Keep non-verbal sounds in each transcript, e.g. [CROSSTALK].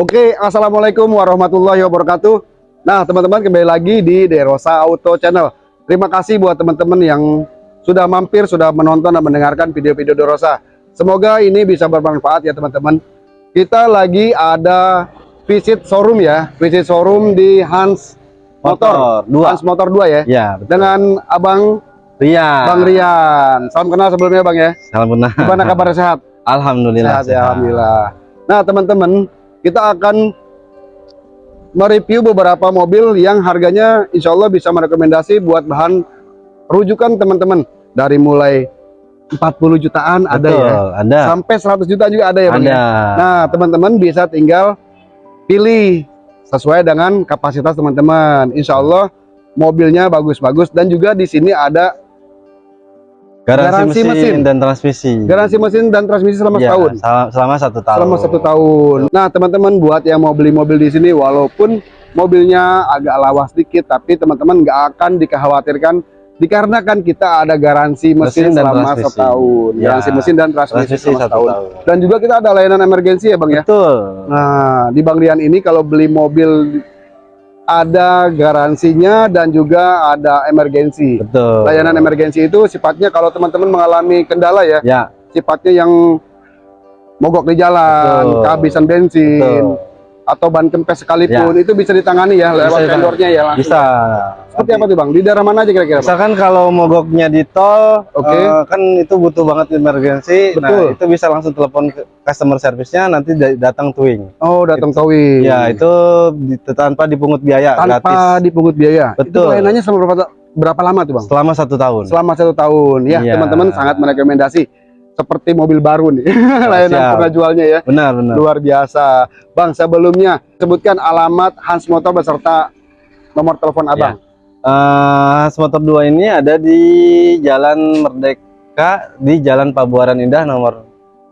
Oke, assalamualaikum warahmatullahi wabarakatuh. Nah, teman-teman kembali lagi di Derosa Auto Channel. Terima kasih buat teman-teman yang sudah mampir, sudah menonton dan mendengarkan video-video Derosa. Semoga ini bisa bermanfaat ya teman-teman. Kita lagi ada visit showroom ya, visit showroom di Hans Motor, Motor, dua. Hans Motor 2 ya. Ya, betul. Dengan Abang Rian. Bang Rian. Salam kenal sebelumnya Bang ya. Salam benar. Gimana kabar sehat? Alhamdulillah. Sehat ya, alhamdulillah. Nah, teman-teman, kita akan mereview beberapa mobil yang harganya insya Allah bisa merekomendasi buat bahan rujukan teman-teman dari mulai 40 jutaan ada Betul, ya Ada. sampai 100 juta juga ada ya Bang ya? Ada. Nah teman-teman bisa tinggal pilih sesuai dengan kapasitas teman-teman Insya Allah mobilnya bagus-bagus dan juga di sini ada Garansi, garansi mesin, mesin. dan transmisi. garansi mesin dan transmisi selama Ya, setahun sel- Selama satu tahun. selama satu tahun. Nah, teman-teman buat yang mau beli mobil di sini, walaupun mobilnya agak lawas sedikit, tapi teman-teman nggak akan dikhawatirkan dikarenakan kita ada garansi mesin, Mesin selama transmisi. setahun, Ya. garansi mesin dan transmisi, Transmisi selama satu setahun. tahun. Dan juga kita ada layanan emergensi ya, bang ya. Betul. Nah, di Bang Rian ini kalau beli mobil ada garansinya dan juga ada emergensi. Betul. Layanan emergensi itu sifatnya kalau teman-teman mengalami kendala ya, Ya, sifatnya yang mogok di jalan, Betul. kehabisan bensin, betul. Atau ban kempes sekalipun itu bisa ditangani ya Bisa lewat vendornya ya langsung. Bisa. Seperti apa tuh bang? Di daerah mana aja kira-kira? Misalkan kalau mogoknya di tol, Oke. eh, kan itu butuh banget emergensi. Betul. Nah, itu bisa langsung telepon ke customer service-nya nanti da- datang towing. Oh datang towing. Ya, itu di- tanpa dipungut biaya, tanpa gratis. dipungut biaya. Itu Betul. layanannya selama berapa, berapa lama tuh bang? Selama satu tahun. Selama satu tahun. Ya Iya. teman-teman sangat merekomendasi. Seperti mobil baru nih, [LAUGHS] layanan siap. pengajuannya ya. Benar, benar. Luar biasa. Bang sebelumnya sebutkan alamat Hans Motor beserta nomor telepon abang. Eh, Hans Motor 2 ini ada di Jalan Merdeka di Jalan Pabuaran Indah nomor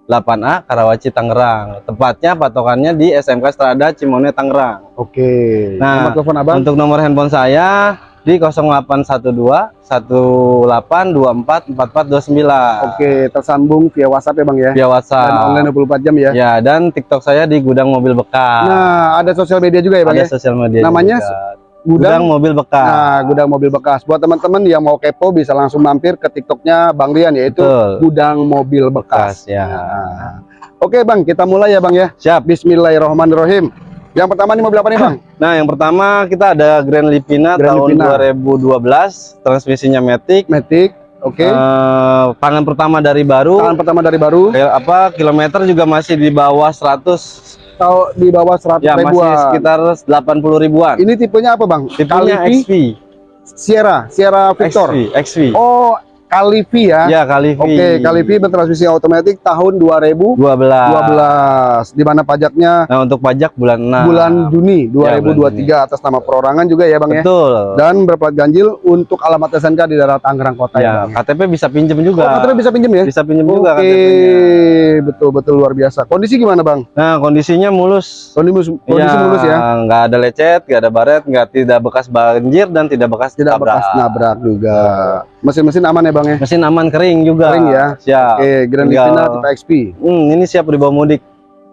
8A Karawaci Tangerang. Tepatnya patokannya di SMK Strada Cimone Tangerang. Oke. Nah, nomor telepon abang. Untuk nomor handphone saya di 0812 1824 4429. Oke, tersambung via WhatsApp ya bang ya. Via WhatsApp. Dan online 24 jam ya. Ya, dan TikTok saya di Gudang Mobil Bekas. Nah, ada sosial media juga ya bang ada ya. sosial media Namanya juga. Gudang. Gudang Mobil Bekas. Nah, gudang mobil bekas. Buat teman-teman yang mau kepo bisa langsung mampir ke TikToknya Bang Rian yaitu Betul. Gudang Mobil Bekas. Bekas, ya. Nah. Oke bang, kita mulai ya bang ya. Siap. Bismillahirrahmanirrahim. Yang pertama ini mobil apa nih bang? [CLEARS THROAT] Nah, yang pertama kita ada Grand Livina Grand tahun Livina. 2012, transmisinya Matic. Matic. Oke. Eh, tangan pertama dari baru. Tangan pertama dari baru. Kayak apa? Kilometer juga masih di bawah 100. Tahu di bawah 100 Ya, masih ribuan. sekitar 80 ribuan. Ini tipenya apa bang? Tipenya Calivi, XV. Sierra, Sierra Victor. XV, XV. Oh, Calivi ya. Ya, Kalivi. Oke, Calivi bertransmisi otomatis tahun 2012. 12. Di mana pajaknya Nah, untuk pajak bulan 6. bulan Juni Ya, 2023 atas nama perorangan juga ya Bang ya. Betul. Dan berplat ganjil untuk alamat SNK di daerah Tangerang Kota ya. Ya. KTP bisa pinjem Oh, juga. KTP bisa pinjem ya? Bisa pinjem Oke, juga KTP-nya. betul betul luar biasa. Kondisi gimana Bang? Nah, kondisinya mulus. Kondisi kondisi mulus ya. nggak ada lecet, nggak ada baret, nggak tidak bekas banjir dan tidak bekas Tidak tabrak. bekas nabrak juga. Mesin-mesin aman ya Bang ya? Mesin aman kering juga. Kering ya? Siap. Oke, Grand Livina tipe XP. Hmm, ini siap dibawa mudik.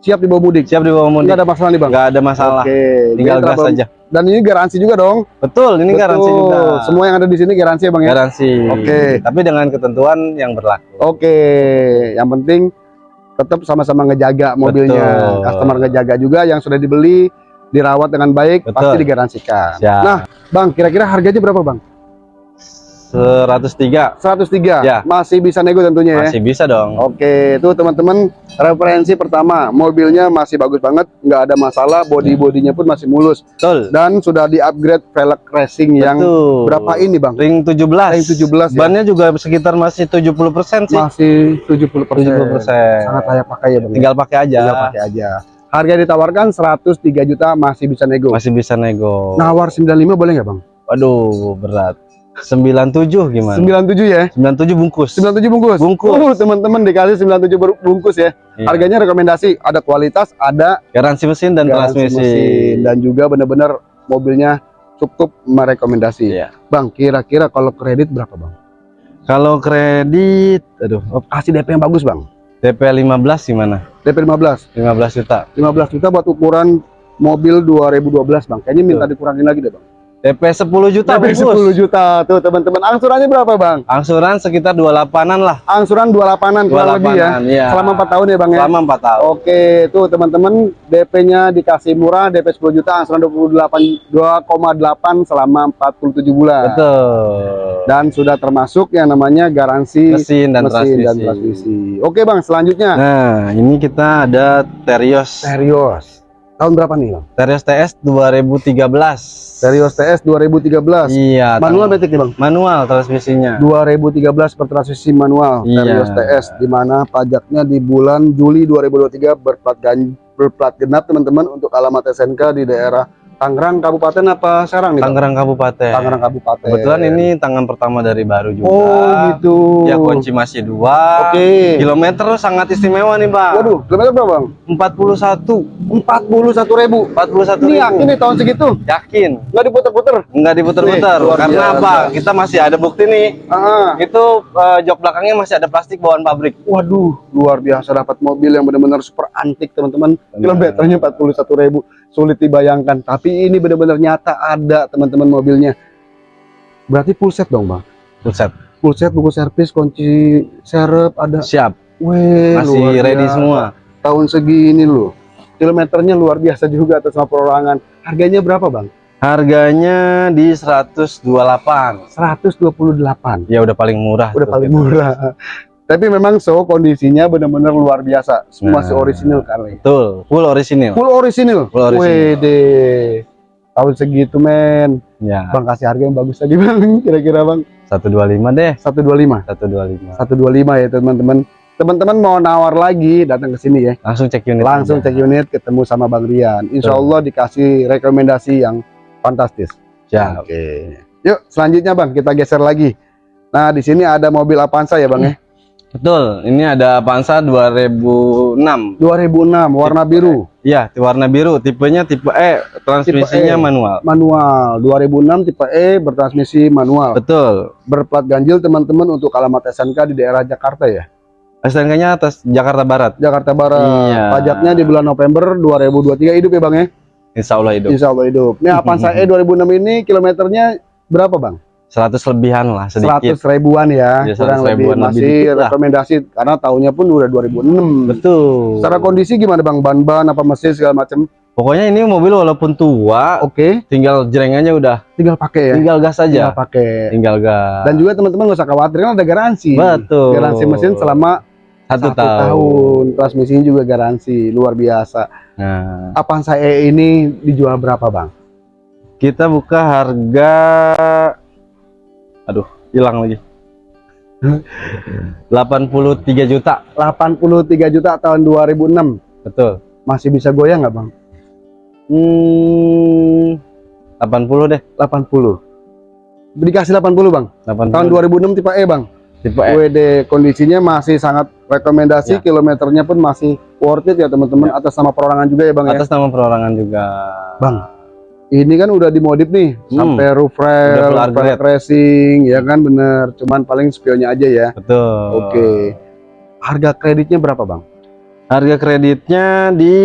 Siap dibawa mudik. Siap dibawa mudik. Enggak ada masalah nih Bang. Nggak ada masalah. Oke, Tinggal gas aja. Dan ini garansi juga dong. Betul, ini Betul. garansi juga. Semua yang ada di sini garansi ya Bang ya. Garansi. Oke. Tapi dengan ketentuan yang berlaku. Oke, yang penting tetap sama-sama ngejaga mobilnya. Betul. Customer ngejaga juga yang sudah dibeli, dirawat dengan baik, Betul. pasti digaransikan. Siap. Nah, Bang, kira-kira harganya berapa, Bang? 103 103. Ya. Masih bisa nego tentunya ya. masih bisa dong. Oke, itu teman-teman referensi pertama, mobilnya masih bagus banget, nggak ada masalah, body-bodinya pun masih mulus Betul. dan sudah di-upgrade velg racing yang Betul. berapa ini, Bang? Ring 17. Ring 17 ya. Bannya juga sekitar masih 70% sih. Masih 70%. 70%. Sangat layak pakai ya, Bang. Tinggal pakai aja. Tinggal pakai aja. Harga ditawarkan 103 juta masih bisa nego. Masih bisa nego. Nawar 95 boleh nggak bang? Waduh, berat. 97 gimana? 97 ya? 97 bungkus. 97 bungkus? Bungkus. Uh, teman-teman dikasih 97 ber- bungkus ya. Iya. Harganya rekomendasi, ada kualitas, ada Garansi mesin dan garansi transmisi. mesin, dan juga benar-benar mobilnya cukup merekomendasi. Iya. Bang, kira-kira kalau kredit berapa bang? Kalau kredit, aduh, Kasih DP yang bagus bang. DP 15 gimana? DP 15. 15 juta. 15 juta buat ukuran mobil 2012 bang. Kayaknya minta dikurangin lagi deh bang. DP 10 juta DP bungkus. 10 juta tuh teman-teman. Angsurannya berapa bang? Angsuran sekitar 28-an lah. Angsuran 28an kurang lebih ya. 28-an, iya. Selama 4 tahun ya bang ya. Selama 4 tahun. Oke, tuh teman-teman DP-nya dikasih murah, DP 10 juta, angsuran 28 2,8 selama 47 bulan. Betul. Dan sudah termasuk yang namanya garansi Mesin dan mesin transmisi. dan transmisi. Oke bang, selanjutnya Nah, ini kita ada Terios. Terios. Tahun berapa nih bang? Terios TS 2013. Terios TS 2013. Iya. Manual metik nih bang? Manual transmisinya. 2013 per transmisi manual Iya. Terios TS di mana pajaknya di bulan Juli 2023 berplat gan berplat genap teman-teman untuk alamat SNK di daerah Tangerang Kabupaten apa Serang nih? Tangerang Kabupaten. Tangerang Kabupaten. Kebetulan ini tangan pertama dari baru juga. Oh gitu. Ya kunci masih dua. Oke. Kilometer sangat istimewa nih bang. Waduh, kilometer berapa bang? 41. 41 ribu. 41 Ini ribu. yakin nih tahun segitu? Yakin. Nggak diputer-puter? Nggak diputer-puter. Karena biasa. apa? Kita masih ada bukti nih. Ah, Itu eh, jok belakangnya masih ada plastik bawaan pabrik. waduh, luar biasa dapat mobil yang benar-benar super antik teman-teman. Kilometernya 41 ribu, sulit dibayangkan. Tapi ini benar-benar nyata ada teman-teman mobilnya. Berarti full set dong bang? Buset. Full set, buku servis, kunci serep, ada. Siap. Weh, Masih ready biasa. semua. Tahun segini loh. Kilometernya luar biasa juga atas perorangan. Harganya berapa bang? Harganya di 128. 128. Ya udah paling murah. Udah paling murah. Tapi memang so kondisinya benar-benar luar biasa. Semua Nah. masih original kali. Betul. Full orisinil. Full original. Full original. Wede. Tahun segitu men. Ya. Bang kasih harga yang bagus tadi [LAUGHS] bang. Kira-kira bang 125 deh. 125. 125. 125 ya teman-teman. Teman-teman mau nawar lagi datang ke sini ya. Langsung cek unit. Langsung aja. cek unit ketemu sama Bang Rian. Insya. Allah dikasih rekomendasi yang fantastis. Siap. Oke. Yuk selanjutnya bang kita geser lagi. Nah di sini ada mobil Avanza ya bang ya. Betul. Ini ada Avanza 2006. 2006 warna biru. Iya, di warna biru. Tipenya tipe E. Transmisinya Tipe E. manual. Manual 2006 tipe E bertransmisi manual. Betul. Berplat ganjil teman-teman untuk alamat SNK di daerah Jakarta ya. STNK-nya atas Jakarta Barat. Jakarta Barat. Iya. Pajaknya di bulan November 2023 hidup ya bang ya. Insya Allah hidup. Insya Allah hidup. Nih Avanza E 2006 ini kilometernya berapa bang? 100 lebihan lah sedikit. 100 ribuan ya, Ya, kurang 100 lebih ribuan lebih masih dikit lah. rekomendasi karena tahunnya pun udah 2006. Betul. Secara kondisi gimana bang? Ban-ban apa mesin segala macam? Pokoknya ini mobil walaupun tua, Oke, tinggal jrengannya udah tinggal pakai ya. tinggal gas Tinggal aja. pakai. Tinggal gas. Dan juga teman-teman nggak usah khawatir kan ada garansi. Betul. Garansi mesin selama satu, satu tahun. tahun. Transmisinya juga garansi, luar biasa. Nah, Avanza E ini dijual berapa bang? kita buka harga Aduh, hilang lagi. [LAUGHS] 83 juta. 83 juta tahun 2006. Betul. Masih bisa goyang nggak bang? Hmm, 80 deh. 80. Dikasih 80 bang. 80. Tahun 2006 tipe E bang. tipe E. WD kondisinya masih sangat rekomendasi, Ya. kilometernya pun masih worth it ya teman-teman atas nama perorangan juga ya bang ya. Atas nama perorangan juga. Bang, ini kan udah dimodif nih Hmm. sampai roof rail, upgrade. racing, ya kan bener. Cuman paling spionnya aja ya. Betul. Oke. Harga kreditnya berapa bang? Harga kreditnya di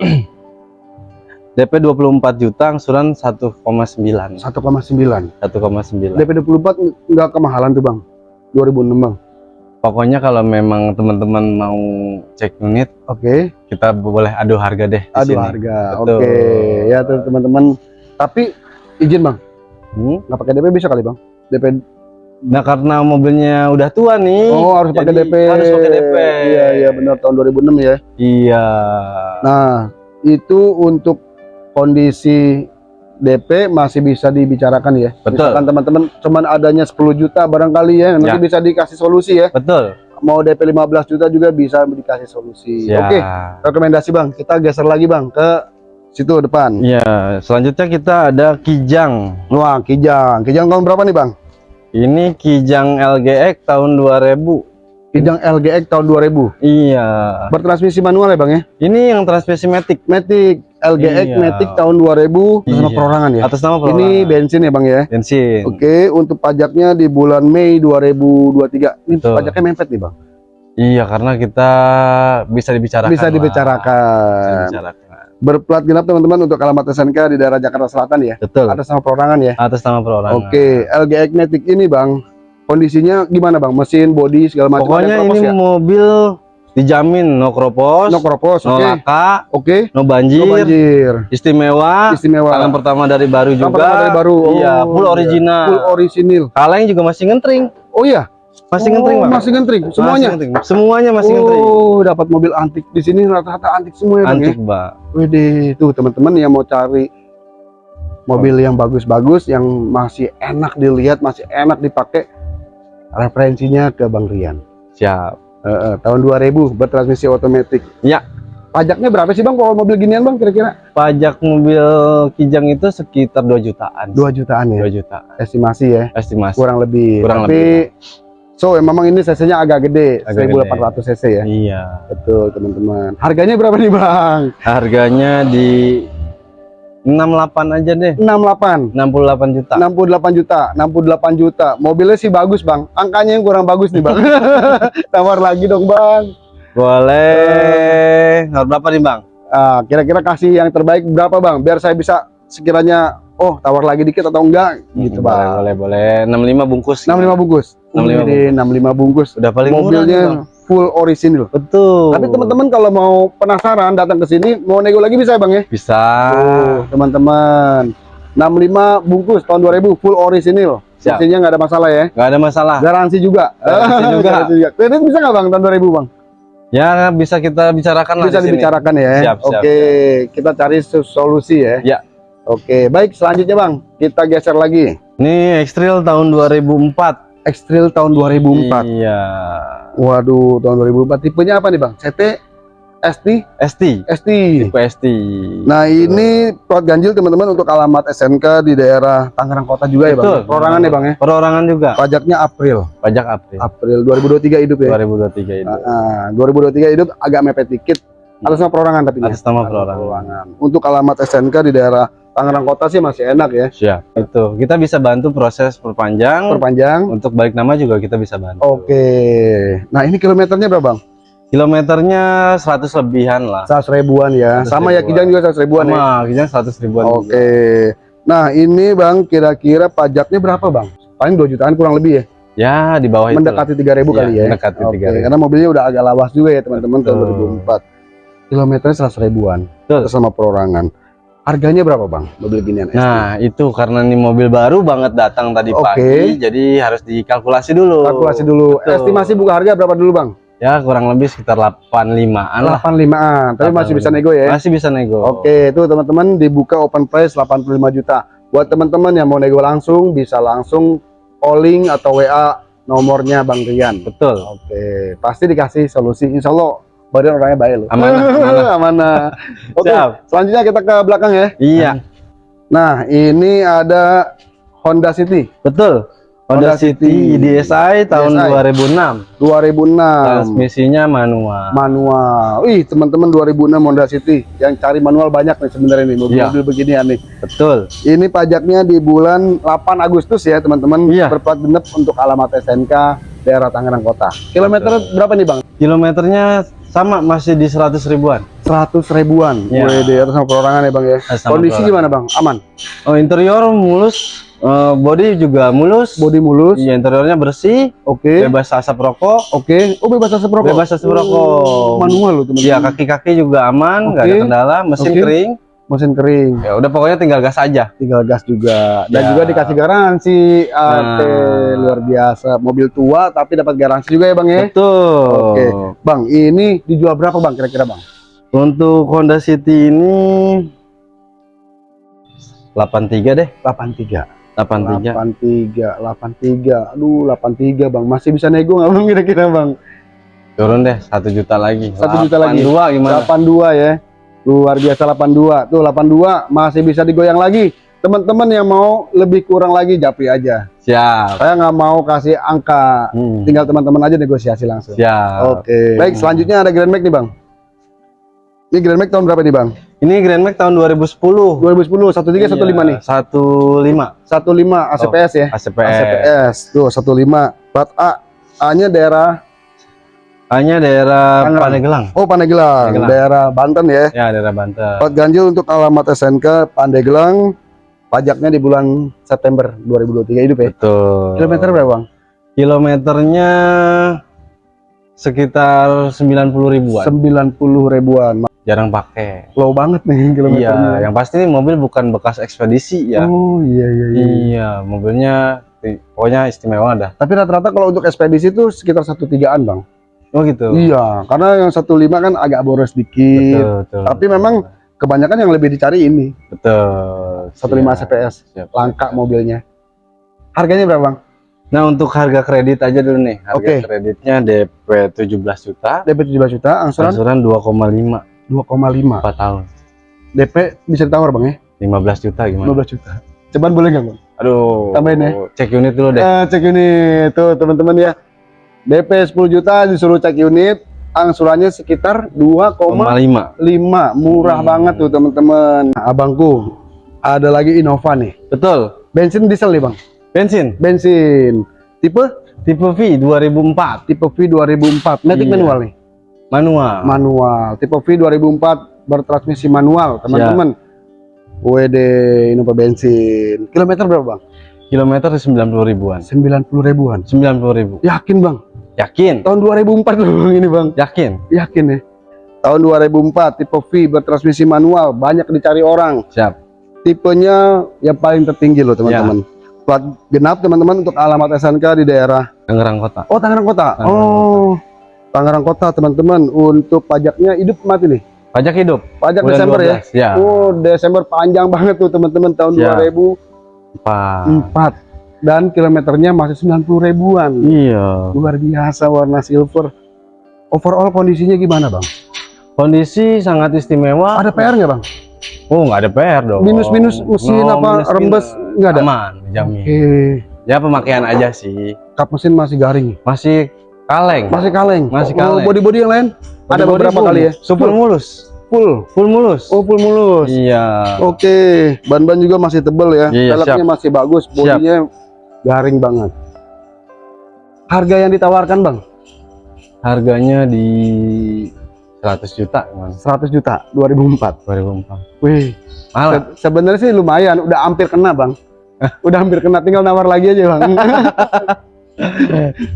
[CLEARS THROAT] DP 24 juta, angsuran 1,9. 1,9. 1,9. DP 24 nggak kemahalan tuh bang. 2006 bang. Pokoknya kalau memang teman-teman mau cek unit, Oke. kita boleh adu harga deh sini. harga. Oke. Ya tuh teman-teman. Tapi izin bang, Hmm? nggak pakai DP bisa kali bang? DP Nah karena mobilnya udah tua nih. Oh harus pakai DP. Harus pakai DP. Iya iya benar tahun 2006 ya. Iya. Nah itu untuk kondisi DP masih bisa dibicarakan ya. Betul. Misalkan teman-teman cuman adanya 10 juta barangkali ya, nanti Ya. bisa dikasih solusi ya. Betul. Mau DP 15 juta juga bisa dikasih solusi. Siap. Oke, rekomendasi Bang. Kita geser lagi Bang ke situ depan. Iya, selanjutnya kita ada Kijang. Wah, Kijang. Kijang tahun berapa nih Bang? Ini Kijang LGX tahun 2000. Kijang LGX tahun 2000. Iya. Bertransmisi manual ya Bang ya? Ini yang transmisi matic Matic LGX Iya. Matic tahun 2000 sama Iya. perorangan ya. atas nama Ini perorangan. bensin ya Bang ya? bensin. Oke, untuk pajaknya di bulan Mei 2023. Ini Betul. pajaknya mepet nih, Bang. Iya, karena kita bisa dibicarakan. Bisa dibicarakan. Bisa dibicarakan. Berplat genap teman-teman untuk alamat SNK di daerah Jakarta Selatan ya. Betul. Atas nama perorangan ya. Atas nama perorangan. Oke, LG Matic ini Bang, kondisinya gimana Bang? Mesin, body segala macam Pokoknya ini ya? mobil dijamin no kropos, no kropos, no oke. laka, Oke. no banjir, No banjir. istimewa, Istimewa. tangan pertama dari baru juga. pertama dari baru. Iya, Oh, full iya. original. Full original. Kaleng juga masih ngentring. Oh iya. Masih Oh, ngentring, Bang. Masih ngentring semuanya. Masih ngentring. Semuanya masih ngentring. Oh, dapat mobil antik. Di sini rata-rata antik semua ya, Bang ya. Antik, Mbak. Wede, tuh teman-teman yang mau cari mobil yang bagus-bagus, yang masih enak dilihat, masih enak dipakai, referensinya ke Bang Rian. Siap. Eh, eh, tahun 2000 bertransmisi otomatis. Ya. Pajaknya berapa sih Bang kalau mobil ginian Bang kira-kira? Pajak mobil Kijang itu sekitar 2 jutaan. 2 jutaan ya. 2 juta. Estimasi ya, Estimasi. kurang lebih. Kurang Tapi so memang ini cc-nya agak gede, Agak 1800 cc ya. Iya. Betul, teman-teman. Harganya berapa nih, Bang? Harganya di 68 aja deh. 68. 68 juta. 68 juta, 68 juta. Mobilnya sih bagus, Bang. Angkanya yang kurang bagus nih, Bang. [LAUGHS] Tawar lagi dong, Bang. Boleh. Harga berapa nih, Bang? Ah, kira-kira kasih yang terbaik berapa, Bang? Biar saya bisa sekiranya oh, tawar lagi dikit atau enggak gitu, boleh, Bang. boleh, boleh. 65 bungkus. 65 bungkus. 65 Wih, 65 bungkus. Udah paling murah nih, Mobilnya Bang. Full original. Betul. Tapi teman-teman kalau mau penasaran datang ke sini mau nego lagi bisa, Bang ya? bisa. Tuh, teman-teman. 65 bungkus tahun 2000 full original. Siap. Mesinnya nggak ada masalah ya. nggak ada masalah. Garansi juga. Garansi [LAUGHS] juga. Garansi juga. Kredit bisa nggak Bang tahun 2000, Bang? Ya bisa kita bicarakan lah Bisa sini. dibicarakan ya. Siap, siap, Oke, kita cari solusi ya. Ya. Oke, baik selanjutnya Bang, kita geser lagi. Ini Xtrail tahun 2004. Xtrail tahun 2004. Iya. Waduh, tahun 2004. Tipenya apa nih Bang? CT, ST, ST. ST. Tipe ST. Nah, ini plat ganjil teman-teman untuk alamat SNK di daerah Tangerang Kota juga ya Bang. Betul. Perorangan ya Bang ya. Perorangan juga. Pajaknya April. Pajak April. April 2023 hidup ya. 2023 itu. Ah, 2023 hidup agak mepet dikit. Atas nama perorangan tapi Atas nama perorangan. Untuk alamat SNK di daerah Tangerang Kota sih masih enak ya. Siap. Itu. Kita bisa bantu proses perpanjang. Perpanjang. Untuk balik nama juga kita bisa bantu. Oke. Nah, ini kilometernya berapa, Bang? Kilometernya 100 lebihan lah. 100 ribuan ya. 100 Sama ya ribuan. Kijang juga 100 ribuan ya. Sama, Kijang 100 ribuan. Oke. Nah, ini Bang kira-kira pajaknya berapa, Bang? Paling 2 jutaan kurang lebih ya. Ya, di bawah itu. Mendekati 3000 Iya, kali ya. mendekati Oke, 3.000. Karena mobilnya udah agak lawas juga ya, teman-teman tahun Betul. 2004. Kilometernya 100 ribuan. Betul. Sama perorangan. Harganya berapa, Bang? Mobil ginian ST? Nah, itu karena ini mobil baru banget datang tadi Oke. pagi, jadi harus dikalkulasi dulu. kalkulasi dulu. Betul. Estimasi buka harga berapa dulu, Bang? Ya, kurang lebih sekitar 85-an lah. 85-an, tapi masih bisa nego ya. Masih bisa nego. Oke, itu teman-teman dibuka open price 85 juta. Buat teman-teman yang mau nego langsung bisa langsung calling atau WA nomornya Bang Rian. Betul. Oke, pasti dikasih solusi. Insya Allah badan orangnya baik loh. Amanah, [LAUGHS] amanah. Amanah. [LAUGHS] Oke, Siap. selanjutnya kita ke belakang ya. Iya, Nah, ini ada Honda City betul. Honda, Honda City, City. DSi tahun DSi. 2006. 2006. Transmisinya manual. Manual. Wih, teman-teman 2006 Honda City. Yang cari manual banyak nih sebenarnya nih mobil-mobil beginian nih. Betul. Ini pajaknya di bulan 8 Agustus ya teman-teman. Iya. Berplat genep untuk alamat SNK daerah Tangerang Kota. Kilometer berapa nih bang? Kilometernya sama masih di 100 ribuan. 100 ribuan. Di atas sama perorangan ya bang ya. Eh, sama Kondisi perorangan. gimana bang? Aman. Oh, interior mulus, eh, body juga mulus. Body mulus. Iya, interiornya bersih, Oke. bebas asap rokok. Oke. Oh bebas asap rokok. Bebas asap rokok. Oh, manual loh teman-teman. Iya, kaki-kaki juga aman, nggak ada Oke. kendala, mesin Oke. kering. Mesin kering. Ya udah pokoknya tinggal gas aja. Tinggal gas juga. Dan Ya. juga dikasih garansi. Ate, Nah. luar biasa. Mobil tua tapi dapat garansi juga ya bang ya. Betul. Oke. Bang, ini dijual berapa bang kira-kira bang? Untuk Honda City ini 83 deh, 83. 83. 83, 83. Aduh, 83 Bang. Masih bisa nego nggak Bang kira-kira Bang? Turun deh, satu juta lagi. Satu juta lagi. 82 gimana? 82 ya. Luar biasa 82. Tuh 82 masih bisa digoyang lagi. Teman-teman yang mau lebih kurang lagi japri aja. Siap. Saya nggak mau kasih angka. Hmm. Tinggal teman-teman aja negosiasi langsung. Siap. Oke. Baik, selanjutnya ada Grand Max nih Bang. Ini Grand Max tahun berapa nih Bang? Ini Grand Max tahun 2010. 2010, 13, 15 nih. 15. 15 ACPS ya. ACPS. ACPS. Tuh 15. Plat A. A-nya daerah hanya daerah. Pandeglang Oh, Pandeglang, Pandeglang. daerah Banten ya. ya daerah Banten Plat ganjil untuk alamat SNK Pandeglang. Pajaknya di bulan September 2023 hidup ya. betul Kilometer berapa, Bang? kilometernya sekitar 90 ribuan 90 ribuan. jarang pakai Low banget nih kilometernya. iya yang pasti ini mobil bukan bekas ekspedisi ya Oh, iya iya iya. iya mobilnya pokoknya istimewa dah Tapi rata-rata kalau untuk ekspedisi itu sekitar satu tigaan, Bang. Oh gitu Iya, karena yang 15 kan agak boros dikit. betul, betul Tapi memang Kebanyakan yang lebih dicari ini, betul 15 Siap, CPS. siap. Langka mobilnya. Harganya berapa, Bang? Nah untuk harga kredit aja dulu nih harga Oke. kreditnya DP 17 juta DP 17 juta, angsuran angsuran 2,5 2,5. 4 tahun DP bisa ditawar, Bang ya? 15 juta gimana 15 juta. Ceban boleh nggak, Bang? aduh Tambahin ya. cek unit dulu deh Eh, cek unit tuh teman-teman ya. DP 10 juta disuruh cek unit, angsurannya sekitar 2,5. 5 Murah Hmm. banget tuh teman-teman. Nah, abangku, ada lagi Innova nih. betul Bensin diesel nih, Bang. bensin Bensin. Tipe tipe V 2004 tipe V 2004. Matic Iya. manual nih. manual Manual. Tipe V 2004 bertransmisi manual, teman-teman. WD Innova bensin. Kilometer berapa, Bang? kilometer 90 ribuan 90 ribuan. 90 ribu Yakin, Bang? Yakin Tahun 2004 loh Bang, ini, Bang. yakin Yakin ya? Tahun 2004 tipe V bertransmisi manual banyak dicari orang. siap Tipenya yang paling tertinggi loh teman-teman. Plat genap teman-teman untuk alamat SNK di daerah. Tangerang Kota Oh Tangerang Kota. Tangerang oh Tangerang Kota teman-teman. Untuk pajaknya hidup mati nih. pajak hidup Pajak bulan Desember ya. 12 ya Oh Desember panjang banget tuh teman-teman tahun Ya. 2004 Pak dan kilometernya masih 90 ribuan. iya Luar biasa warna silver. Overall kondisinya gimana bang? kondisi sangat istimewa Ada PR nggak bang? oh nggak ada PR dong Minus-minus mesin No, apa minus-minus. rembes nggak ada? aman dijamin Oke. ya pemakaian aja sih Kap mesin masih garing. masih kaleng Masih kaleng. Masih Oh, kaleng. Body-body yang lain? Ada Body-body beberapa full. kali ya? super mulus Full. full mulus Oh full mulus. iya Oke. Ban-ban juga masih tebel ya. Iya, Velgnya masih bagus. Bodinya garing banget. Harga yang ditawarkan bang? harganya di 100 juta gimana 100 juta 2004. 2004 Wih. malah Se- sebenarnya sih lumayan. Udah hampir kena bang. [LAUGHS] Udah hampir kena. Tinggal nawar lagi aja bang. [LAUGHS]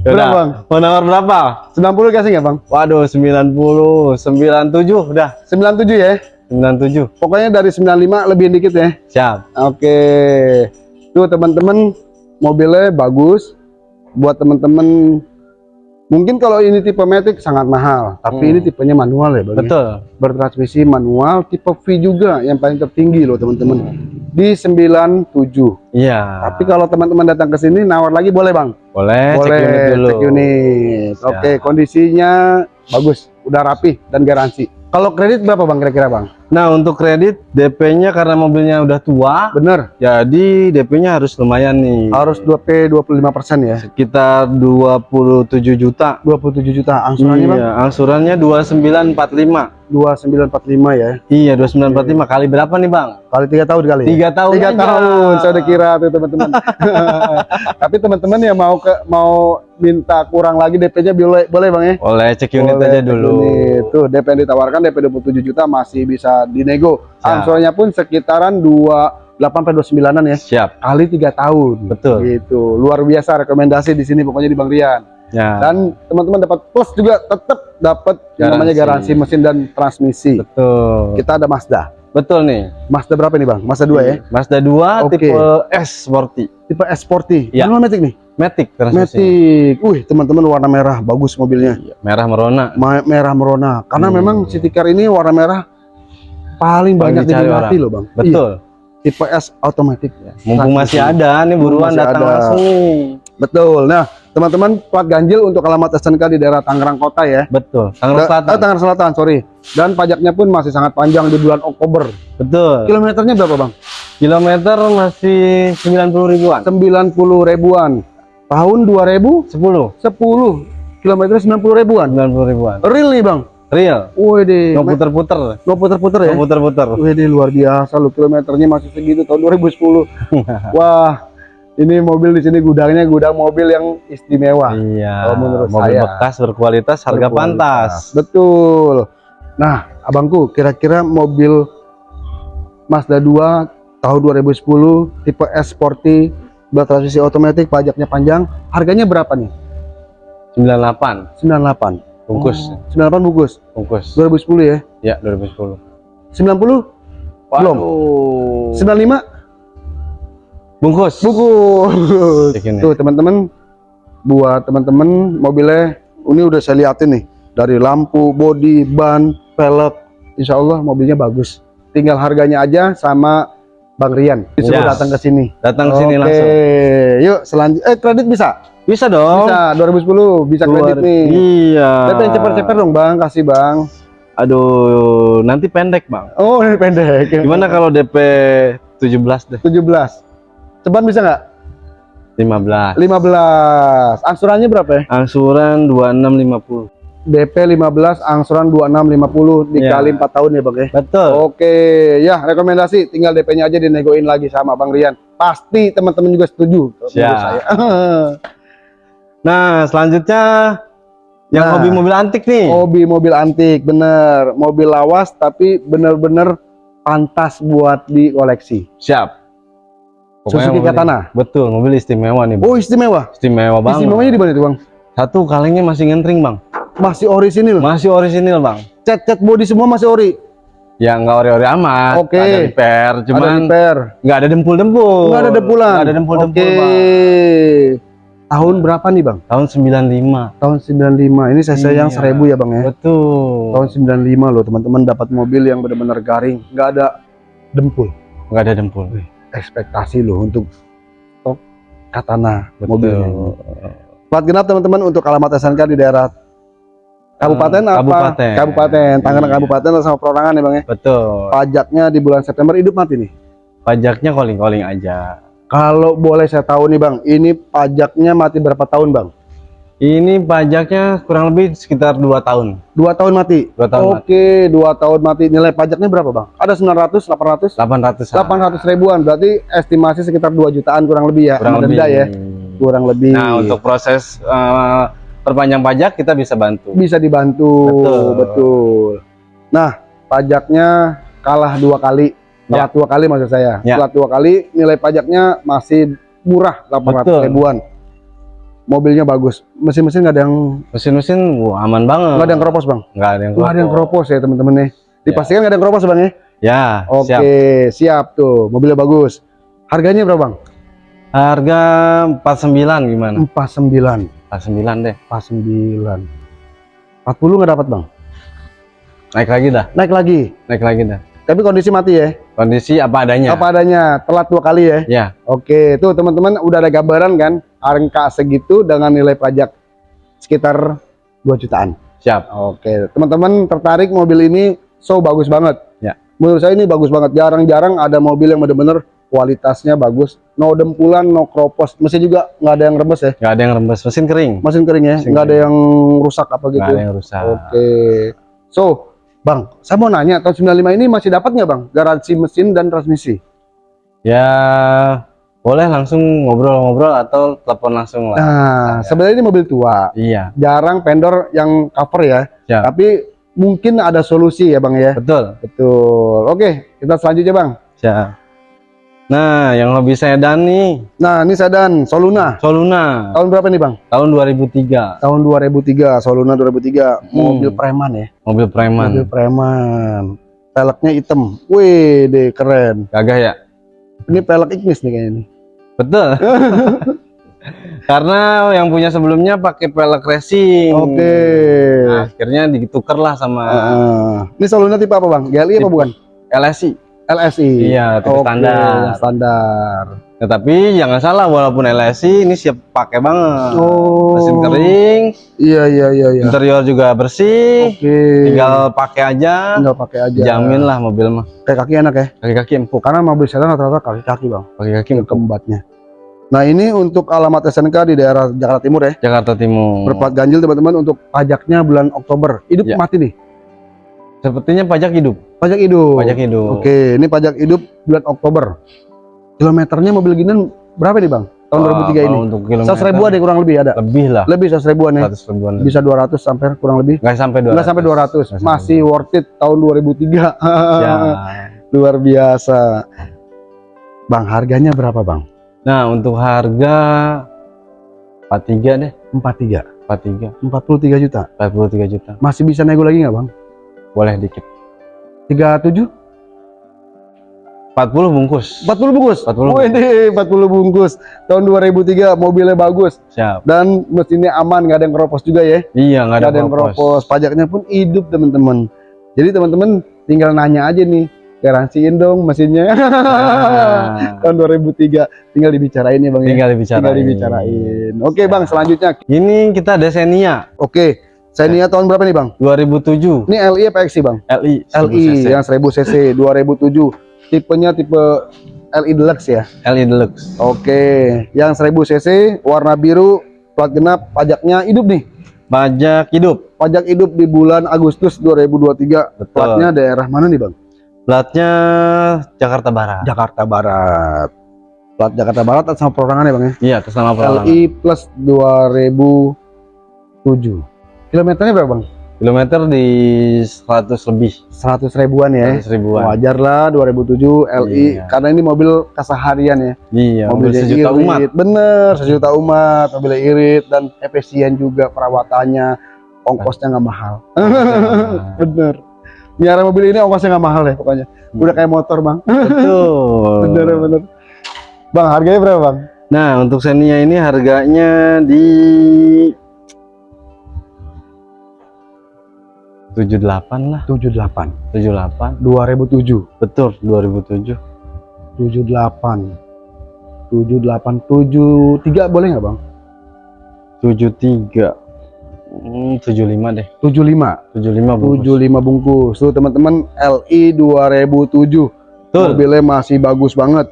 berapa bang? mau nawar berapa 90 kasih nggak bang? waduh 90 97 udah 97 ya. 97 Pokoknya dari 95 lebih dikit ya. siap Oke, tuh teman-teman mobilnya bagus. Buat teman-teman, mungkin kalau ini tipe Matic sangat mahal, tapi Hmm. ini tipenya manual ya, Bang. ya? betul Bertransmisi manual, tipe V juga yang paling tertinggi loh teman-teman. Di 97. iya Tapi kalau teman-teman datang ke sini nawar lagi boleh bang? boleh, boleh cek unit dulu cek unit. Oke, kondisinya bagus, udah rapi dan garansi. Kalau kredit berapa bang kira-kira bang? Nah untuk kredit DP-nya karena mobilnya udah tua Bener, jadi DP-nya harus lumayan nih harus 2P 25% ya. sekitar 27 juta 27 juta angsurannya bang? iya angsurannya 2945 2945 ya. iya 2945 kali berapa nih bang Kali tiga tahun kali. ya? tiga tahun Tiga aja. tahun, saya udah kira tuh teman-teman. [LAUGHS] Tapi teman-teman yang mau ke mau minta kurang lagi DP-nya boleh boleh bang ya? boleh cek unit Boleh, aja dulu unit. Tuh DP yang ditawarkan DP 27 juta masih bisa dinego. Angsurannya pun sekitaran 28 sampai 29-an ya. siap Kali tiga tahun. Betul. Gitu. Luar biasa rekomendasi di sini pokoknya di Bang Rian. ya Dan teman-teman dapat plus juga tetap dapat yang namanya Garansi. mesin dan transmisi. betul Kita ada Mazda. betul nih Mazda berapa nih Bang? Mazda 2 ya? Mazda 2 Oke. tipe S sporty Tipe S Sporty. Iya. Manual Matic nih. Matic transmisi Matic. Wih, teman-teman warna merah bagus mobilnya. merah merona Ma- merah merona. Karena Hmm. memang City Car ini warna merah paling banyak diminati loh, Bang. Iya, betul tipe S automatic. mumpung masih ada nih buruan datang ada. langsung nih Betul. Nah, teman-teman plat ganjil untuk alamat SNK di daerah Tangerang Kota ya. betul Tangerang Da- Selatan eh, Tangerang Selatan, sorry. Dan pajaknya pun masih sangat panjang di bulan Oktober. betul Kilometernya berapa, Bang? kilometer masih 90 ribuan 90 ribuan. Tahun 2010 10 kilometernya 90 ribuan. 90 ribuan Real nih, Bang. Real Wih, deh. nggak puter-puter Nggak puter-puter ya? nggak puter-puter Wih, deh, luar biasa lu kilometernya masih segitu tahun 2010. [LAUGHS] Wah, Ini mobil di sini gudangnya gudang mobil yang istimewa. Iya. Kalau menurut mobil saya. bekas berkualitas, harga Berkualitas. pantas. Betul. Nah, abangku, kira-kira mobil Mazda 2 tahun 2010 tipe S Sporty bertransmisi otomatis pajaknya panjang, harganya berapa nih? 98 98. Bungkus, Oh, 98 bungkus. bungkus. 2010 ya. Ya, 2010. 90 belum. Waduh. 95 Bungkus. bungkus. Gini. Tuh, teman-teman buat teman-teman mobilnya ini udah saya liatin nih dari lampu, bodi, ban, pelek. Insya Allah mobilnya bagus. Tinggal harganya aja sama Bang Rian. Disuruh Yes. datang ke sini. Datang ke sini Oke, langsung. yuk selanjutnya. Eh kredit bisa? Bisa dong. Bisa. 2010 bisa kredit Keluar- nih. Iya. Tapi yang ceper-ceper dong Bang, kasih Bang. Aduh, nanti pendek, Bang. Oh ini pendek. [LAUGHS] Gimana kalau DP 17 deh? 17. Ceban bisa nggak? 15. 15. Angsurannya berapa ya? Angsuran 2650. DP 15, angsuran 2650 dikali Iya. 4 tahun ya Bang ya. Betul. Oke, ya rekomendasi tinggal DP-nya aja dinegoin lagi sama Bang Rian. Pasti teman-teman juga setuju. menurut Siap. saya. [LAUGHS] Nah, selanjutnya yang Nah. hobi mobil antik nih. Hobi mobil antik, bener. Mobil lawas tapi bener-bener pantas buat dikoleksi. Siap. Suzuki mobil- Katana. Betul, mobil istimewa nih, Bang. Oh istimewa. Istimewa banget. Istimewanya di mana itu Bang? Satu kalengnya masih ngentring, Bang. Masih orisinil. Masih orisinil, Bang. Cat-cat body semua masih ori. Ya nggak ori-ori amat. Oke. Ada repair, Ada cuman repair. nggak ada dempul-dempul. Nggak ada dempulan. Nggak ada dempul-dempul, Oke. Bang. Tahun berapa nih Bang? Tahun 95. Tahun 95. Ini saya yang Iya. 1000 ya Bang ya. Betul. Tahun 95 loh teman-teman dapat mobil yang benar-benar garing, nggak ada dempul. Nggak ada dempul. Ekspektasi loh untuk stok Katana Betul. mobilnya. Plat genap teman-teman untuk alamat SNK di daerah Kabupaten apa? Kabupaten. Kabupaten. Tangerang Iya. Kabupaten sama perorangan ya Bang ya. Betul. Pajaknya di bulan September hidup mati nih. Pajaknya calling-calling aja. Kalau boleh saya tahu nih Bang, ini pajaknya mati berapa tahun Bang? Ini pajaknya kurang lebih sekitar 2 tahun. Dua tahun mati. Dua tahun Oke, dua tahun mati. Nilai pajaknya berapa Bang? Ada 900, 800? 800 800 ribuan. Berarti estimasi sekitar 2 jutaan kurang lebih ya. kurang lebih. ya. Kurang lebih. Nah, untuk proses eh, perpanjang pajak kita bisa bantu. bisa dibantu. Betul. Betul. Nah, pajaknya kalah dua kali. Ya. Telat dua kali maksud saya. Ya. Telat dua kali, nilai pajaknya masih murah 800 Betul. ribuan. Mobilnya bagus. Mesin-mesin nggak ada yang Mesin-mesin wah, aman banget. nggak ada yang keropos bang. Nggak ada yang Nggak ada yang keropos. keropos ya teman-teman nih. Dipastikan nggak ada yang keropos bang ya? Ya, Oke, siap. siap. tuh. Mobilnya bagus. Harganya berapa bang? Harga 49 gimana? 49. 49 deh. 49. 40 nggak dapat bang? Naik lagi dah. Naik lagi. Naik lagi dah. Tapi kondisi mati ya? Kondisi apa adanya. Apa adanya? Telat dua kali ya? Ya, Oke, tuh teman-teman udah ada gambaran kan angka segitu dengan nilai pajak sekitar 2 jutaan. siap. Oke, teman-teman tertarik mobil ini so bagus banget. Ya. Menurut saya ini bagus banget. Jarang-jarang ada mobil yang benar-benar kualitasnya bagus. No dempulan, no kropos. Mesin juga nggak ada yang rembes ya. Nggak ada yang rembes. Mesin kering. Mesin kering ya, Mesin nggak ada yang rusak apa Nggak gitu. ada yang rusak. Oke. So, Bang, saya mau nanya tahun 95 ini masih dapat nggak Bang garansi mesin dan transmisi? Ya, boleh langsung ngobrol-ngobrol atau telepon langsung lah. Nah, sebenarnya ini mobil tua. Iya, jarang vendor yang cover ya. Ya. Tapi mungkin ada solusi ya Bang ya. betul. Betul. Oke, kita selanjutnya Bang. Siap. Nah, yang hobi sedan nih, Nah, ini sedan Soluna. Soluna Tahun berapa nih Bang? tahun 2003, Tahun 2003, Soluna 2003. Mobil Hmm. preman ya. mobil preman. Mobil preman. Peleknya hitam. Wih, deh keren. Gagah ya? Ini pelek Ignis nih kayaknya nih. Betul. [LAUGHS] Karena yang punya sebelumnya pakai pelek racing. Oke. Nah, akhirnya ditukar lah sama Ah, ini Soluna tipe apa Bang? GLI apa bukan? LSI. LSI. Iya, tipe Oke, standar. Standar. Nah, tapi jangan salah walaupun LSI ini siap pakai banget. Oh. Mesin kering, Iya, iya, iya, iya. interior juga bersih, Oke. tinggal pakai aja. tinggal pakai aja. Jamin lah mobil mah. Kayak kaki enak ya. Kaki-kaki empuk, Karena mobil sedan rata-rata kaki-kaki bang. kaki-kaki empuk. Kembatnya. Nah ini untuk alamat SNK di daerah Jakarta Timur ya. Jakarta Timur. Berplat ganjil teman-teman untuk pajaknya bulan Oktober. Hidup Ya. mati nih. Sepertinya pajak hidup. Pajak hidup. Pajak hidup. Oke, ini pajak hidup bulan Oktober. Kilometernya mobil gini berapa nih bang? tahun 2003 ini. Kalau Untuk kilometer 100 ribuan deh kurang lebih ada. lebih lah. Lebih 100 ribuan ya. 100 ribuan. Bisa 200 sampai kurang lebih. Nggak sampai 200. Enggak sampai 200. Nggak sampai Masih worth it tahun 2003. Ya. [LAUGHS] Luar biasa. Bang, harganya berapa, Bang? Nah, untuk harga 43 deh. 43. 43. 43 juta. 43 juta. Masih bisa nego lagi nggak, Bang? Boleh dikit. 37? 40 bungkus. 40 bungkus. 40 Wih, nih, 40 bungkus. Tahun 2003 mobilnya bagus Siap. dan mesinnya aman, nggak ada yang keropos juga ya. Iya, nggak ada, ada yang keropos. Pajaknya pun hidup, teman-teman. Jadi teman-teman tinggal nanya aja nih, garansiin dong mesinnya. Nah, [LAUGHS] Tahun 2003 tinggal dibicarain ya, Bang ya. tinggal dibicarain. Tinggal dibicarain. Oke, Bang, selanjutnya. Ini kita ada Xenia Oke. Saya niat tahun berapa nih, Bang? 2007 Ini LI apa XI, Bang? LI LI 1000 cc. yang 1000 cc 2007. Tipenya tipe LI Deluxe ya. LI Deluxe. Oke, yang 1000 cc warna biru plat genap pajaknya hidup nih. Pajak hidup. Pajak hidup di bulan Agustus 2023. Betul. Platnya daerah mana nih, Bang? Platnya Jakarta Barat. Jakarta Barat. Plat Jakarta Barat atas sama perorangan ya, Bang ya. Iya, atas nama perorangan. LI plus 2007. Kilometernya berapa, Bang? Kilometer di 100 lebih. 100 ribuan ya. 100 ribuan. Wajar lah 2007 LI Iya. karena ini mobil keseharian ya. Iya, mobil sejuta irit. umat. Bener, sejuta umat, mobilnya irit dan efisien juga perawatannya, ongkosnya nggak mahal. [LAUGHS] Bener. Miara mobil ini ongkosnya nggak mahal ya pokoknya. Udah kayak motor bang. Betul. [LAUGHS] bener bener. Bang harganya berapa bang? Nah, untuk Xenia ini harganya di 78 lah, 78. 78. 2007. Betul, 2007. 78. 78 73 boleh nggak bang? 73. Hmm, 75 deh. 75. 75 bungkus. 75 bungkus. Tuh teman-teman LI 2007. Betul. Mobilnya masih bagus banget.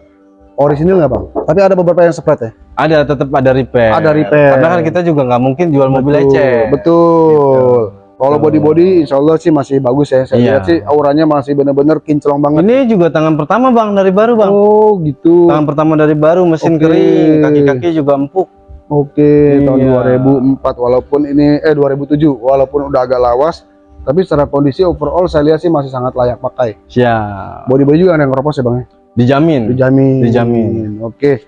Orisinil nggak bang? Tapi ada beberapa yang spread ya. Ada tetap ada repair. Ada repair. Karena kan kita juga nggak mungkin jual mobil Betul. Betul. Kalau body body, insya Allah sih masih bagus ya. Saya Iya. lihat sih auranya masih bener-bener kinclong banget. Ini juga tangan pertama bang dari baru bang. Oh gitu. Tangan pertama dari baru, mesin Oke. kering, kaki-kaki juga empuk. Oke, tahun Iya. 2004 walaupun ini eh 2007 walaupun udah agak lawas, tapi secara kondisi overall saya lihat sih masih sangat layak pakai. Siap. Body body juga ada yang keropos ya bang? ya? Dijamin. Dijamin. Dijamin. Oke.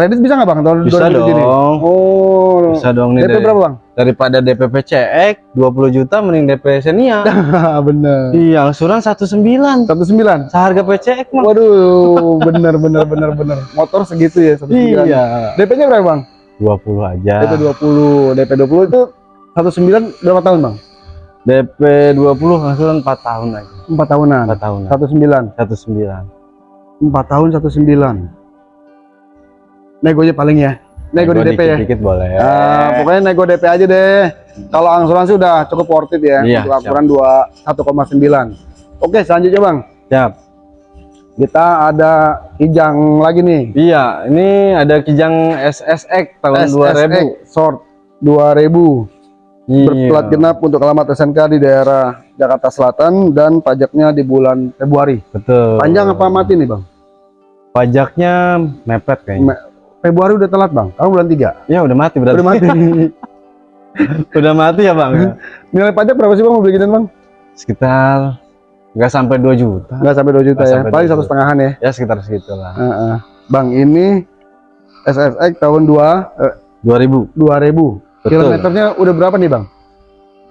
Kredit bisa nggak bang tahun Bisa 2007 ini? dong. Oh. Bisa dong nih. DP dari- berapa bang? Daripada DPP CX 20 juta mending DP Xenia. [LAUGHS] bener. Iya, angsuran 19. 19. Seharga PCX mah. Waduh, [LAUGHS] bener bener bener bener. Motor segitu ya 19. Iya. DP-nya berapa bang? 20 aja. DP 20. DP 20 itu 19 berapa tahun bang? DP 20 angsuran 4 tahun aja. 4 tahunan. 4 tahun. 19. 19. 4 tahun 19. Nego aja paling ya. Nego, di DP ya. Dikit-dikit boleh. Ah, pokoknya nego DP aja deh. Kalau angsuran udah cukup worth it ya. Iya, Untuk angsuran 2 1,9. Oke, selanjutnya Bang. Siap. Kita ada kijang lagi nih. Iya, ini ada Kijang SSX tahun SSX Short 2000. 2000. Iya. Berplat genap untuk alamat SNK di daerah Jakarta Selatan dan pajaknya di bulan Februari. Betul. Panjang apa mati nih, Bang? Pajaknya mepet kayaknya. Me- Februari udah telat, Bang. Kamu bulan 3. Ya udah mati berarti. Udah mati. [LAUGHS] udah mati ya, Bang. Nilai pajak berapa sih, Bang, mau beli ginian, Bang? Sekitar nggak sampai 2 juta. Nggak sampai 2 juta Nggak ya. Paling 2 satu setengahan ya. Ya sekitar segitulah. Heeh. Bang, ini SSX tahun 2 eh, 2000. 2000. Betul. Kilometernya udah berapa nih, Bang?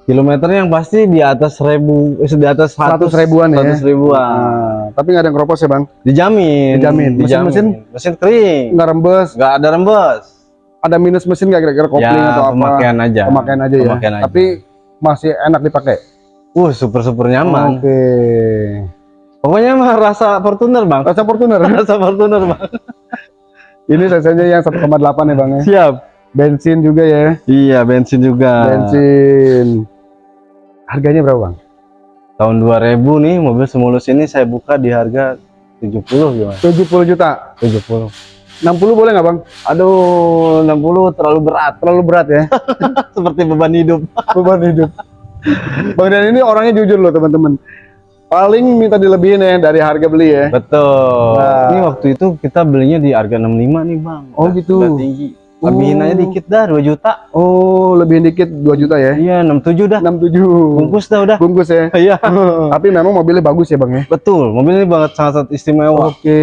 Kilometernya yang pasti di atas seribu, eh, di atas 100 ribuan ya. 100 ribuan. Nah, tapi nggak ada yang keropos ya, Bang? Dijamin. Dijamin. Mesin-mesin? Mesin kering. Nggak rembes. Nggak ada rembes. Ada minus mesin nggak kira-kira kopling ya, atau apa? pemakaian aja. Pemakaian aja ya. Pemakaian aja. Tapi masih enak dipakai. uh super super nyaman. Oke. Pokoknya mah rasa Fortuner bang. Rasa Fortuner. [LAUGHS] Rasa Fortuner bang. Ini cc-nya yang 1,8 ya, Bang ya. Siap. Bensin juga ya. Iya bensin juga. Bensin. Harganya berapa, Bang? Tahun 2000 nih mobil semulus ini saya buka di harga 70 gimana? 70 juta. 70. 60 boleh nggak, Bang? Aduh 60 terlalu berat. Terlalu berat ya. [LAUGHS] Seperti beban hidup. [LAUGHS] beban hidup. Bang Dan ini orangnya jujur loh teman-teman. paling minta dilebihin ya dari harga beli ya. Betul. Nah. Ini waktu itu kita belinya di harga 65 nih, Bang. Oh, Udah- gitu. udah tinggi. Lebihin Oh. aja dikit dah 2 juta. Oh, lebihin dikit 2 juta ya. Iya, 67 dah. 67. Bungkus dah udah. Bungkus ya. [LAUGHS] Iya. [LAUGHS] Tapi memang mobilnya bagus ya, Bang ya. Betul, mobil ini banget sangat istimewa. Oke.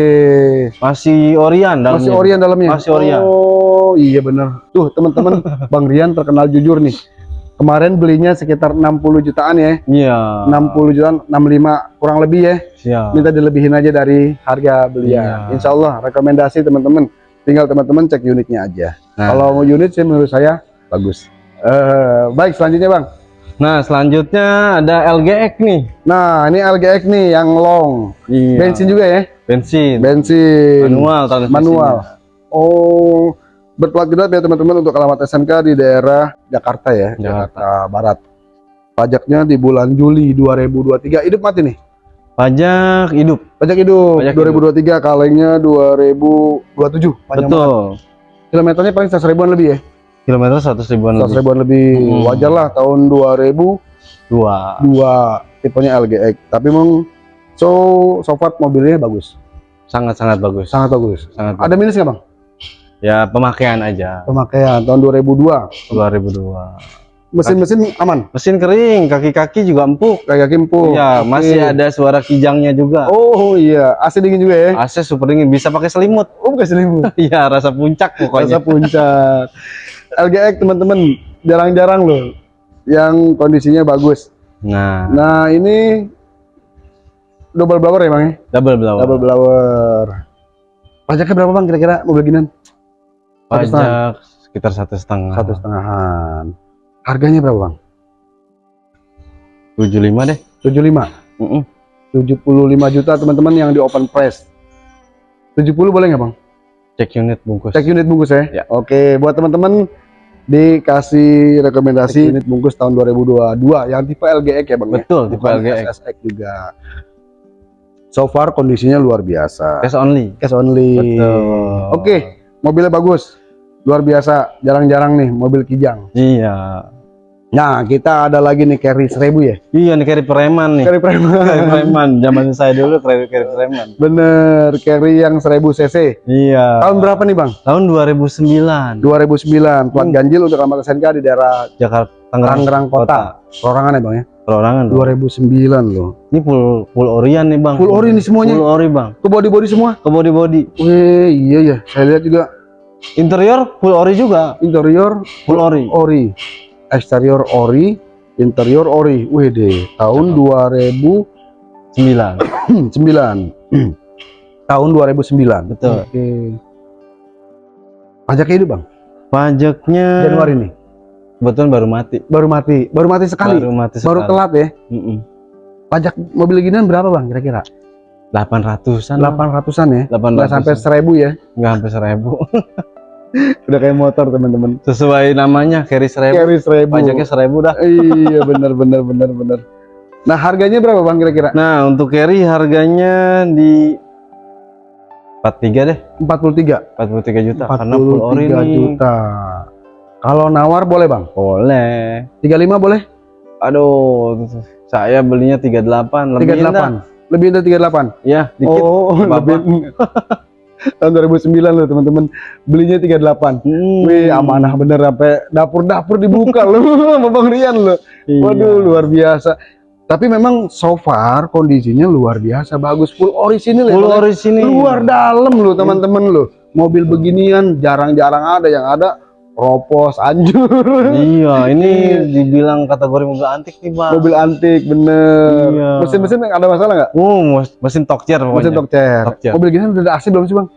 Masih Orion dalamnya. Masih Orion dalamnya. Masih Orion. Oh, iya bener. Tuh, teman-teman, [LAUGHS] Bang Rian terkenal jujur nih. Kemarin belinya sekitar 60 jutaan ya. Iya. 60 jutaan, 65 kurang lebih ya. Siap. Minta dilebihin aja dari harga belinya. Iya. Insya Allah rekomendasi teman-teman. Tinggal teman-teman cek unitnya aja. Nah. Kalau mau unit sih menurut saya bagus. Eh, baik selanjutnya bang. Nah, selanjutnya ada LGX nih. Nah ini LGX nih yang long. Iya. Bensin juga ya? Bensin. Bensin. Manual transmisinya. Manual. Oh, berplat genap ya teman-teman untuk alamat SMK di daerah Jakarta ya, Jakarta. Jakarta Barat. Pajaknya di bulan Juli 2023. Hidup mati nih. Pajak hidup. Pajak hidup Pajak 2023 kalengnya 2027. Panjang banget. Kilometernya paling 100 ribuan lebih ya. Kilometer 100 ribuan 100 lebih. ribuan lebih. Hmm. Wajar lah tahun 2002 Dua. tipenya LGX. Tapi memang so so far mobilnya bagus. Sangat-sangat bagus. Sangat bagus. Sangat Ada minus nggak Bang? Ya, pemakaian aja. Pemakaian tahun 2002. 2002. Mesin-mesin aman. Mesin kering, kaki-kaki juga empuk. Kayak kimpu. Iya, Oke. masih ada suara kijangnya juga. Oh iya, AC dingin juga ya? AC super dingin, bisa pakai selimut. Oh bukan selimut. [LAUGHS] Iya, rasa puncak Rasa pokoknya. puncak. LGX teman-teman jarang-jarang loh yang kondisinya bagus. Nah, Nah ini double blower ya bang ya? double blower. Double blower. Pajaknya berapa bang kira-kira mobil setengah. Pajak sekitar satu setengah. Satu setengahan. Harganya berapa bang? 75 deh. 75. Mm-mm. 75 juta teman-teman yang di open price. 70 boleh nggak bang? Cek unit bungkus. Cek unit bungkus ya? Ya. Oke, buat teman-teman dikasih rekomendasi unit bungkus tahun 2022 yang tipe LGX ya bang? ya? Betul, tipe Bukan LGX. SSX juga. So far kondisinya luar biasa. Cash only. Cash only. Betul. Oke, mobilnya bagus. Luar biasa, jarang-jarang nih mobil kijang. Iya. Nah, kita ada lagi nih carry 1000 ya. Iya nih carry preman nih. Carry Carry preman. [LAUGHS] preman. Zaman saya dulu carry carry preman. Bener, carry yang 1000 cc. Iya. Tahun berapa nih, Bang? Tahun 2009. 2009. Plat Hmm. ganjil untuk alamat SNK di daerah Jakarta Tangerang, Tangerang Kota. Perorangan ya, Bang ya? Perorangan. Bang. 2009 loh. Ini full full Orion nih, Bang. Full ori nih semuanya. Full ori, Bang. Ke body-body semua. Ke body-body. Wih, iya ya. Saya lihat juga Interior full ori juga. interior Full ori. ori. Eksterior ori, interior ori. Deh, tahun 2009. 9. [CLEARS THROAT] tahun 2009. Betul. Oke. Pajaknya hidup, Bang. Pajaknya Januari nih. Betul baru mati. Baru mati. Baru mati sekali. Baru mati Baru sekali. telat ya. Mm-mm. Pajak mobil ginian berapa, Bang? Kira-kira? 800-an. Bang. 800-an ya. 800. Nggak sampai 1000 ya. Nggak sampai 1000. [LAUGHS] Udah kayak motor, teman-teman. Sesuai namanya carry 1000. Carry 1000. Pajaknya 1000 dah. iya, benar benar benar benar. Nah, harganya berapa, Bang, kira-kira? Nah, untuk carry harganya di 43 deh. 43. 43 juta karena full ori 43 juta. Kalau nawar boleh, Bang? Boleh. 35 boleh? Aduh, saya belinya 38, lebih 38. Lebih dari 38. Ya, dikit. Oh, [LAUGHS] lebih. Tahun 2009 loh, teman-teman. Belinya 38. Hmm. Wih, amanah bener sampai dapur-dapur dibuka loh [LAUGHS] sama Bang Rian loh. Iya. Waduh, luar biasa. Tapi memang so far kondisinya luar biasa bagus full orisinil. Full ya? ori sini. Luar dalam loh teman-teman loh. Mobil beginian jarang-jarang ada yang ada ropos, anjur. Iya, ini dibilang kategori mobil antik nih, Bang. Mobil antik bener. Iya. Mesin-mesin ada masalah nggak? Uh, mes- mesin Tokcer pokoknya. Mesin chair. Mobil gini udah ada AC belum sih bang?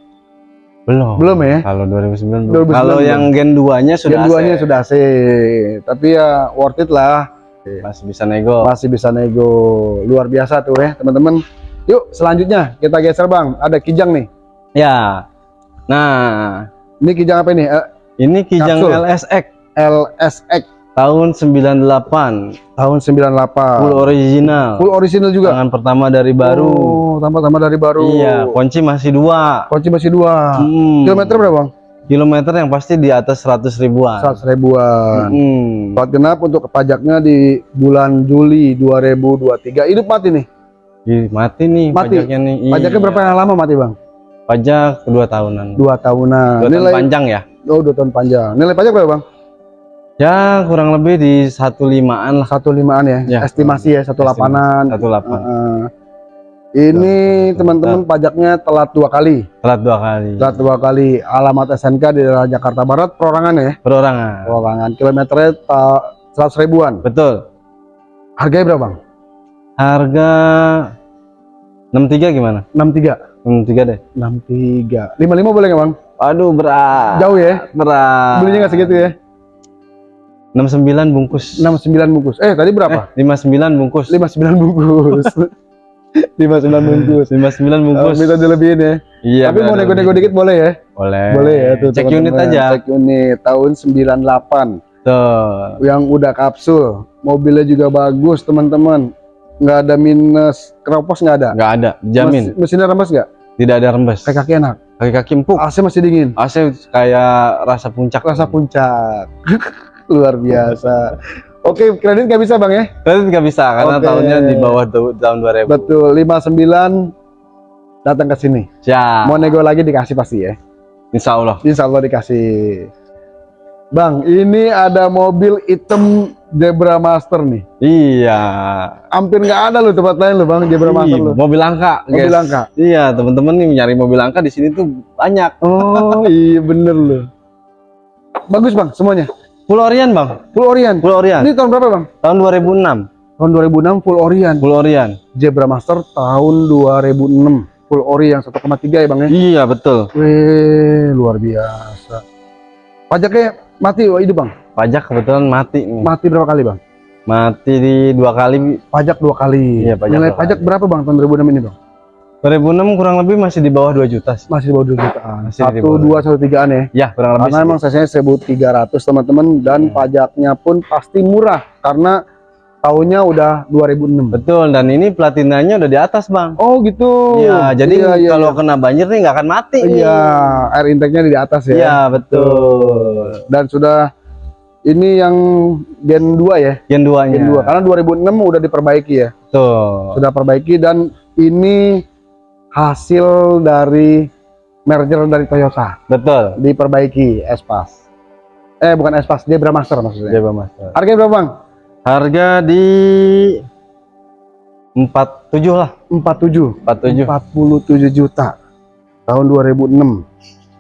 Belum. Belum ya? Kalau 2009 belum. 2009 Kalau belum. yang Gen 2-nya sudah Yang duanya AC. sudah AC. Tapi ya worth it lah. masih bisa nego. Masih bisa nego. Luar biasa tuh ya teman-teman. Yuk selanjutnya kita geser bang. Ada kijang nih. Ya. Nah, Ini kijang apa ini? Ini Kijang Kapsul. LSX LSX tahun 98, tahun 98. full original. Full original juga. Tangan pertama dari baru. Oh, tambah-tambah dari baru. Iya, kunci masih dua. Kunci masih dua. Hmm. Kilometer berapa bang? Kilometer yang pasti di atas 100 ribuan. 100 ribuan. Hmm. Plat genap untuk pajaknya di bulan Juli 2023. Hidup mati nih. Ih, mati nih Mati? pajaknya nih. Pajaknya Iya. berapa lama mati bang? Pajak dua tahunan. Dua tahunan. Dua tahun Nilai panjang ya? Oh dua tahun panjang. Nilai pajak berapa bang? Ya kurang lebih di satu limaan lah. Satu limaan ya. Ya. Estimasi ya satu lapanan. Satu delapan. Heeh. ini teman-teman pajaknya telat dua kali. Telat dua kali. Telat dua kali. Alamat SNK di daerah Jakarta Barat. Perorangan ya. Perorangan. Perorangan. Kilometernya seratus ribuan. Betul. Harganya berapa bang? Harga 63 gimana? 63. 63 deh. 63. 55 boleh nggak bang? Aduh berat. Jauh ya. Berat. Belinya nggak segitu ya? 69 bungkus. 69 bungkus. Eh tadi berapa? Eh, 59 bungkus. 59 bungkus. [LAUGHS] 59 bungkus. 59 bungkus. Oh, minta dilebihin ya. Iya. Tapi mau nego-nego dikit boleh ya? Boleh. Boleh ya tuh. Cek teman-teman. unit aja. Cek unit tahun 98 Tuh. yang udah kapsul. Mobilnya juga bagus teman-teman. Nggak ada minus keropos nggak ada. Nggak ada. Jamin. Mes- mesinnya rembes nggak? Tidak ada rembes. Kayak kaki enak. Kaki-kaki empuk. AC masih dingin. AC kayak rasa puncak. Rasa puncak. [LAUGHS] Luar biasa. Oke, kredit nggak bisa bang ya? Kredit nggak bisa karena Oke. tahunnya di bawah tahun 2000. Betul. 59 datang ke sini. Siap. Mau nego lagi dikasih pasti ya. Insya Allah. Insya Allah dikasih. Bang, ini ada mobil hitam Zebra Master nih. Iya. Hampir nggak ada loh tempat lain loh bang Zebra Master loh. mobil langka, Mobil guys. langka. Iya, teman-teman nih nyari mobil langka di sini tuh banyak. Oh [LAUGHS] iya bener loh. Bagus bang semuanya. Full Orion, Bang. Full Orion. Full Orion. Ini tahun berapa bang? Tahun 2006. Tahun 2006 Full Orion. Full Orion. Zebra Master tahun 2006. Full Ori yang 1,3 ya bang ya. Iya, betul. Wih luar biasa. Pajaknya mati hidup bang. Pajak kebetulan mati nih. Mati berapa kali bang? Mati di dua kali. Pajak dua kali. Iya, pajak Nilai dua pajak berapa bang tahun 2006 ini bang? 2006 kurang lebih masih di bawah 2 juta sih. Masih di bawah 2 jutaan. Masih di Satu dua satu tigaan ya. Ya, kurang lebih. Karena sih. emang saya 1300 teman-teman dan Hmm. pajaknya pun pasti murah karena tahunnya udah 2006. Betul, dan ini platinanya udah di atas, Bang. Oh gitu. Iya, jadi Iya, iya, kalau iya. kena banjir nih nggak akan mati. nih. Iya, air intake-nya di atas ya. Iya, betul. Dan sudah ini yang Gen 2 ya. Gen 2-nya. Gen 2 karena 2006 udah diperbaiki ya. Betul. Sudah perbaiki dan ini hasil dari merger dari Toyota Betul. diperbaiki Espas. Eh bukan Espas, dia Master maksudnya. Coba Mas. Harganya berapa, Bang? Harga di 47 lah, 47. 47. 47 juta. Tahun 2006.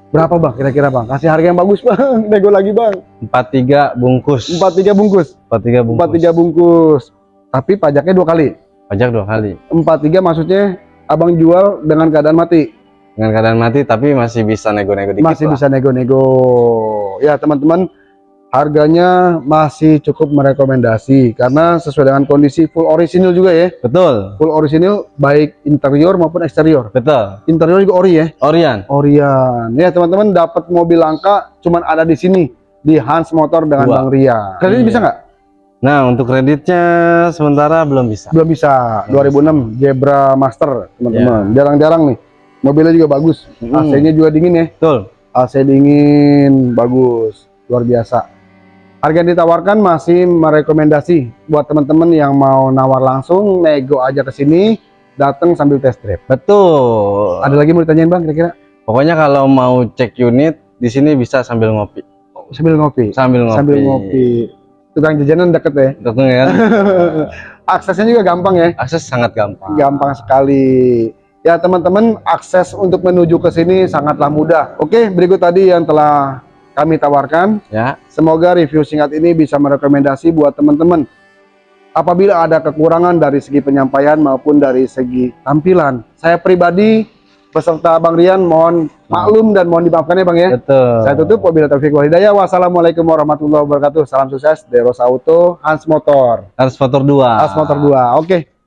Berapa, Bang? Kira-kira, Bang? Kasih harga yang bagus, [LAUGHS] Bang. Nego lagi, Bang. 43 bungkus. 43 bungkus. 43 bungkus. 43 bungkus. Tapi pajaknya dua kali. Pajak dua kali. 43 maksudnya Abang jual dengan keadaan mati. Dengan keadaan mati tapi masih bisa nego-nego dikit masih lah. bisa nego-nego. Ya, teman-teman, harganya masih cukup merekomendasi karena sesuai dengan kondisi full original juga ya. Betul. Full original baik interior maupun eksterior. Betul. Interior juga ori ya. Orion. Orion. Ya, teman-teman dapat mobil langka cuman ada di sini di Hans Motor dengan Dua. Bang Ria. Kredit Iya. bisa nggak? Nah, untuk kreditnya sementara belum bisa. Belum bisa. 2006 Zebra Master, teman-teman. Iya. Jarang-jarang nih. Mobilnya juga bagus. Hmm. AC-nya juga dingin ya. Betul. AC dingin bagus luar biasa harga yang ditawarkan masih merekomendasi buat teman-teman yang mau nawar langsung nego aja ke sini datang sambil test drive Betul. ada lagi mau ditanyain bang kira-kira Pokoknya kalau mau cek unit di sini bisa sambil ngopi. sambil ngopi Sambil ngopi. sambil ngopi tukang jajanan deket ya Betul [LAUGHS] kan? aksesnya juga gampang ya Akses sangat gampang. gampang sekali ya teman-teman akses untuk menuju ke sini sangatlah mudah oke berikut tadi yang telah kami tawarkan Ya. Semoga review singkat ini bisa merekomendasi buat teman-teman. Apabila ada kekurangan dari segi penyampaian maupun dari segi tampilan, saya pribadi beserta Bang Rian mohon maklum dan mohon dimaafkan ya Bang ya. Betul. Saya tutup wabillahi wal hidayah. Wassalamualaikum warahmatullahi wabarakatuh. Salam sukses Deros Auto Hans Motor. Transporter 2. Hans Motor 2. Oke.